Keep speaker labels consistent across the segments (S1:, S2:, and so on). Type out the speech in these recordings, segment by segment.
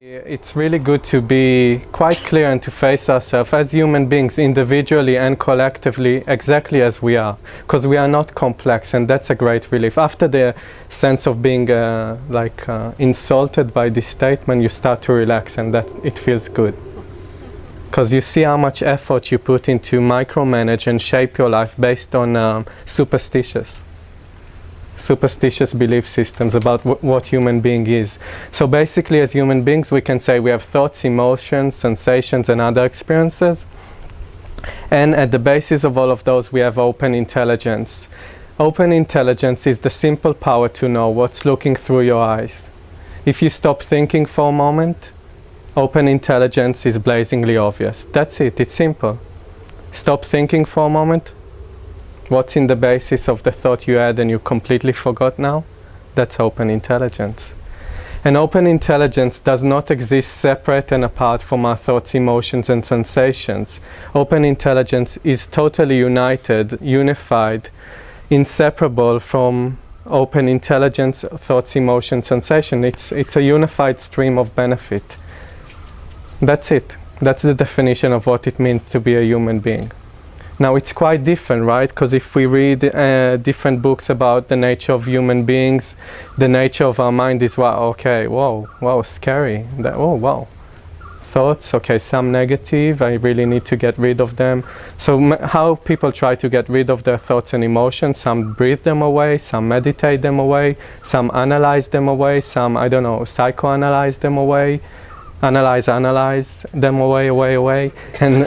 S1: It's really good to be quite clear and to face ourselves as human beings individually and collectively exactly as we are because we are not complex and that's a great relief. After the sense of being uh, like uh, insulted by this statement you start to relax and that it feels good because you see how much effort you put into micromanage and shape your life based on um, superstitious superstitious belief systems about what human being is. So basically as human beings we can say we have thoughts, emotions, sensations and other experiences and at the basis of all of those we have open intelligence. Open intelligence is the simple power to know what's looking through your eyes. If you stop thinking for a moment, open intelligence is blazingly obvious. That's it, it's simple. Stop thinking for a moment, what's in the basis of the thought you had and you completely forgot now? That's open intelligence. And open intelligence does not exist separate and apart from our thoughts, emotions and sensations. Open intelligence is totally united, unified, inseparable from open intelligence, thoughts, emotions, sensation. It's, it's a unified stream of benefit. That's it. That's the definition of what it means to be a human being. Now it's quite different, right? Because if we read uh, different books about the nature of human beings, the nature of our mind is, wow, okay, whoa, wow, scary. That, oh, wow. Thoughts, okay, some negative, I really need to get rid of them. So how people try to get rid of their thoughts and emotions, some breathe them away, some meditate them away, some analyze them away, some, I don't know, psychoanalyze them away, analyze, analyze them away, away, away. And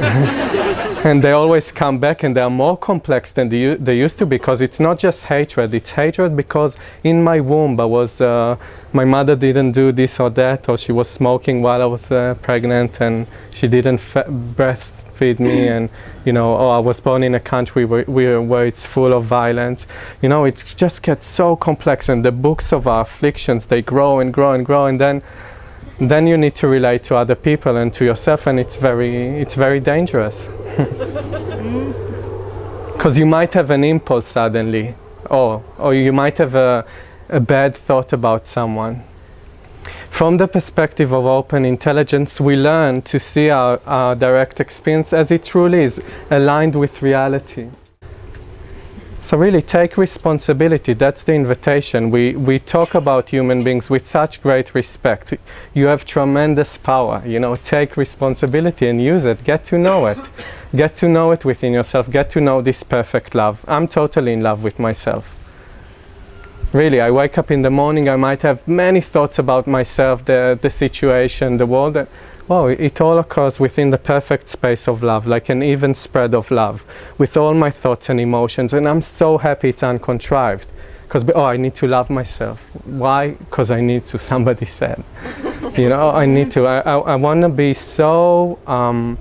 S1: and they always come back and they are more complex than they, they used to because it's not just hatred it's hatred because in my womb I was uh, my mother didn't do this or that or she was smoking while I was uh, pregnant and she didn't breastfeed me and you know oh I was born in a country where, where, where it's full of violence. You know it just gets so complex and the books of our afflictions they grow and grow and grow and then then you need to relate to other people and to yourself and it's very it's very dangerous. Because you might have an impulse suddenly or or you might have a, a bad thought about someone. From the perspective of open intelligence we learn to see our, our direct experience as it truly is aligned with reality so really take responsibility, that's the invitation. We, we talk about human beings with such great respect. You have tremendous power, you know, take responsibility and use it, get to know it. get to know it within yourself, get to know this perfect love. I'm totally in love with myself. Really, I wake up in the morning, I might have many thoughts about myself, the, the situation, the world, wow, it all occurs within the perfect space of love, like an even spread of love, with all my thoughts and emotions, and I'm so happy it's uncontrived. Because, oh, I need to love myself. Why? Because I need to, somebody said. you know, I need to, I, I, I want to be so, um,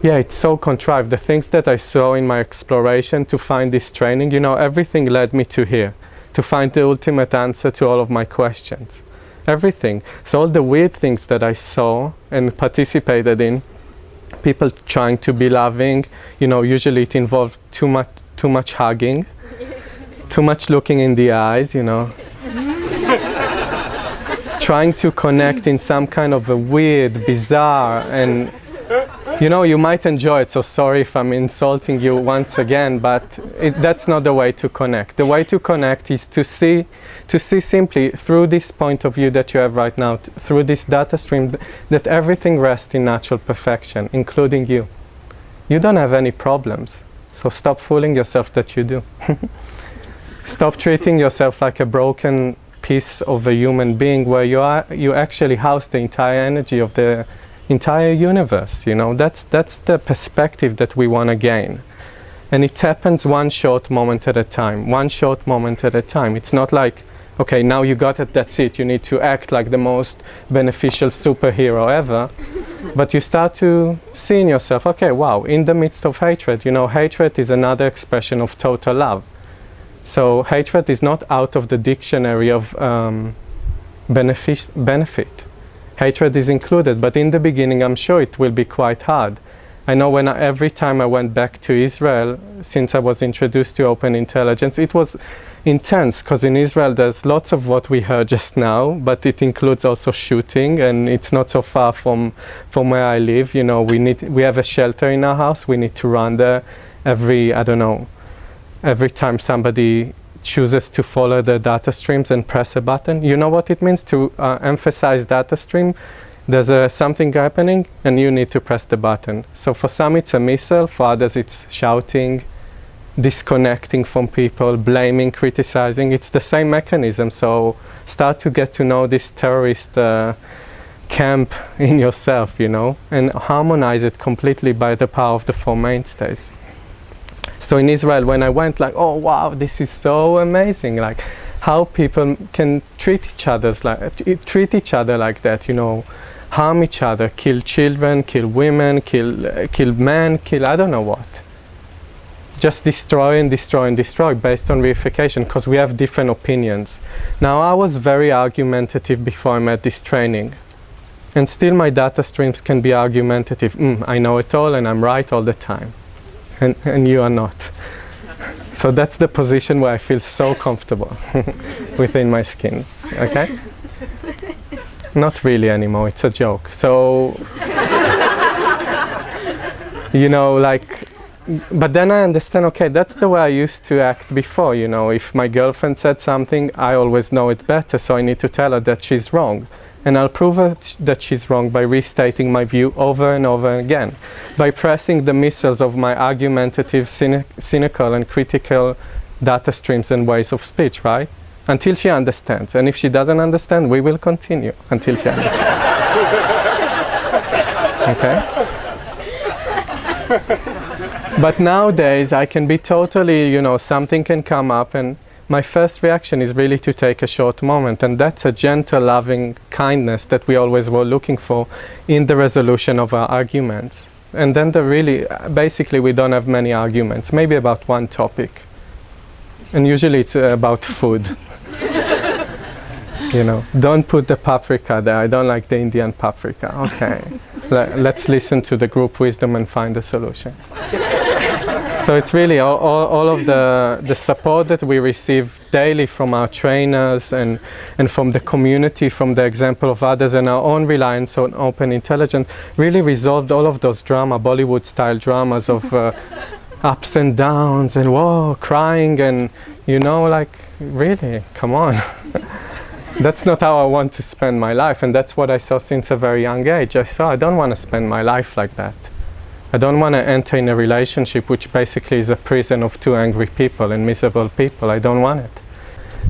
S1: yeah, it's so contrived. The things that I saw in my exploration to find this training, you know, everything led me to here, to find the ultimate answer to all of my questions everything. So all the weird things that I saw and participated in, people trying to be loving, you know, usually it involved too much, too much hugging, too much looking in the eyes, you know. trying to connect in some kind of a weird, bizarre and you know, you might enjoy it, so sorry if I'm insulting you once again, but it, that's not the way to connect. The way to connect is to see, to see simply through this point of view that you have right now, through this data stream, th that everything rests in natural perfection, including you. You don't have any problems, so stop fooling yourself that you do. stop treating yourself like a broken piece of a human being where you, are, you actually house the entire energy of the entire universe, you know, that's, that's the perspective that we want to gain. And it happens one short moment at a time, one short moment at a time. It's not like, okay, now you got it, that's it, you need to act like the most beneficial superhero ever. but you start to see in yourself, okay, wow, in the midst of hatred, you know, hatred is another expression of total love. So hatred is not out of the dictionary of um, benefit. benefit hatred is included, but in the beginning I'm sure it will be quite hard. I know when I, every time I went back to Israel, since I was introduced to open intelligence, it was, intense because in Israel there's lots of what we heard just now, but it includes also shooting, and it's not so far from from where I live. You know, we need we have a shelter in our house. We need to run there every I don't know every time somebody chooses to follow the data streams and press a button. You know what it means to uh, emphasize data stream? There's a, something happening and you need to press the button. So for some it's a missile, for others it's shouting, disconnecting from people, blaming, criticizing. It's the same mechanism. So start to get to know this terrorist uh, camp in yourself, you know, and harmonize it completely by the power of the four mainstays. So in Israel, when I went, like, oh wow, this is so amazing, like how people can treat each other like treat each other like that, you know, harm each other, kill children, kill women, kill uh, kill men, kill I don't know what. Just destroy and destroy and destroy based on reification because we have different opinions. Now I was very argumentative before I met this training. And still my data streams can be argumentative. Mm, I know it all and I'm right all the time and, and you are not. So that's the position where I feel so comfortable within my skin, okay? Not really anymore, it's a joke. So, you know, like, but then I understand, okay, that's the way I used to act before, you know, if my girlfriend said something, I always know it better, so I need to tell her that she's wrong and I'll prove that she's wrong by restating my view over and over again, by pressing the missiles of my argumentative, cynic cynical and critical data streams and ways of speech, right? Until she understands. And if she doesn't understand, we will continue until she understands. okay? but nowadays, I can be totally, you know, something can come up and my first reaction is really to take a short moment and that's a gentle loving kindness that we always were looking for in the resolution of our arguments. And then the really basically we don't have many arguments maybe about one topic. And usually it's uh, about food. You know don't put the paprika there. I don't like the indian paprika. Okay. Let's listen to the group wisdom and find a solution so it's really all, all, all, of the, the support that we receive daily from our trainers and, and from the community, from the example of others and our own reliance on open intelligence really resolved all of those drama, Bollywood style dramas of uh, ups and downs and whoa, crying and you know like really, come on. that's not how I want to spend my life and that's what I saw since a very young age. I saw I don't want to spend my life like that. I don't want to enter in a relationship which basically is a prison of two angry people and miserable people. I don't want it.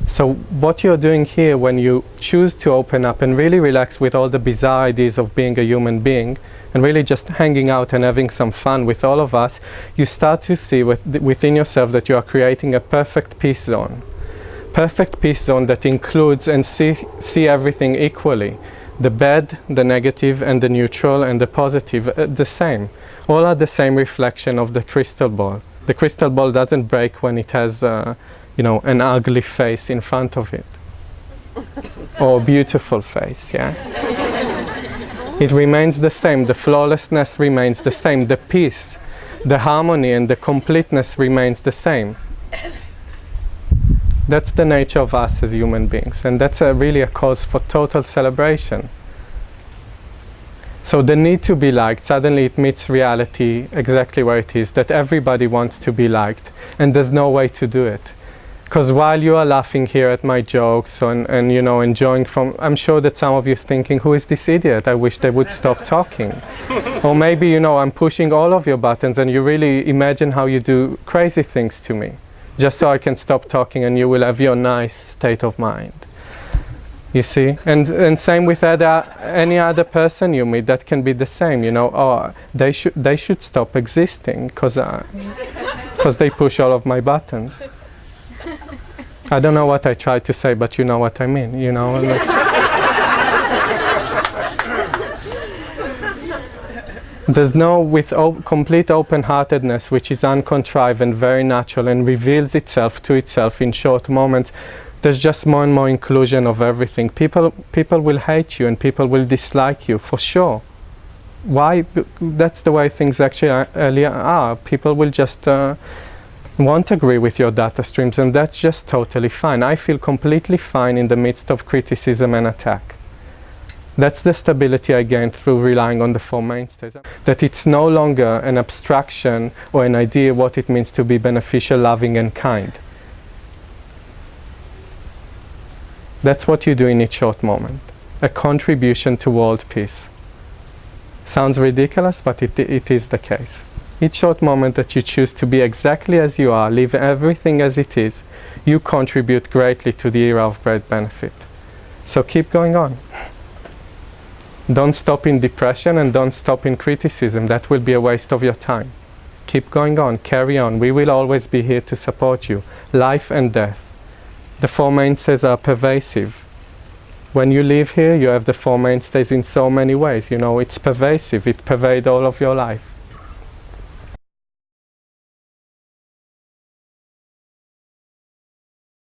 S1: So what you're doing here when you choose to open up and really relax with all the bizarre ideas of being a human being and really just hanging out and having some fun with all of us, you start to see with, within yourself that you are creating a perfect peace zone. Perfect peace zone that includes and see, see everything equally. The bad, the negative and the neutral and the positive, uh, the same all are the same reflection of the crystal ball. The crystal ball doesn't break when it has, uh, you know, an ugly face in front of it. or a beautiful face, yeah? it remains the same. The flawlessness remains the same. The peace, the harmony and the completeness remains the same. That's the nature of us as human beings. And that's a, really a cause for total celebration. So the need to be liked, suddenly it meets reality exactly where it is, that everybody wants to be liked and there's no way to do it. Because while you are laughing here at my jokes and, and you know enjoying from, I'm sure that some of you are thinking, who is this idiot? I wish they would stop talking. or maybe you know I'm pushing all of your buttons and you really imagine how you do crazy things to me, just so I can stop talking and you will have your nice state of mind. You see? And and same with other, any other person you meet that can be the same you know oh they should they should stop existing because because uh, they push all of my buttons. I don't know what I tried to say but you know what I mean you know like There's no, with complete open-heartedness, which is uncontrived and very natural and reveals itself to itself in short moments, there's just more and more inclusion of everything. People, people will hate you and people will dislike you for sure. Why? That's the way things actually are, are. People will just uh, won't agree with your data streams and that's just totally fine. I feel completely fine in the midst of criticism and attack. That's the stability I gained through relying on the four mainstays. That it's no longer an abstraction or an idea what it means to be beneficial, loving and kind. That's what you do in each short moment. A contribution to world peace. Sounds ridiculous, but it, it is the case. Each short moment that you choose to be exactly as you are, leave everything as it is, you contribute greatly to the era of great benefit. So keep going on. Don't stop in depression and don't stop in criticism. That will be a waste of your time. Keep going on, carry on. We will always be here to support you. Life and death. The Four Mainstays are pervasive. When you live here, you have the Four Mainstays in so many ways. You know, it's pervasive. It pervades all of your life.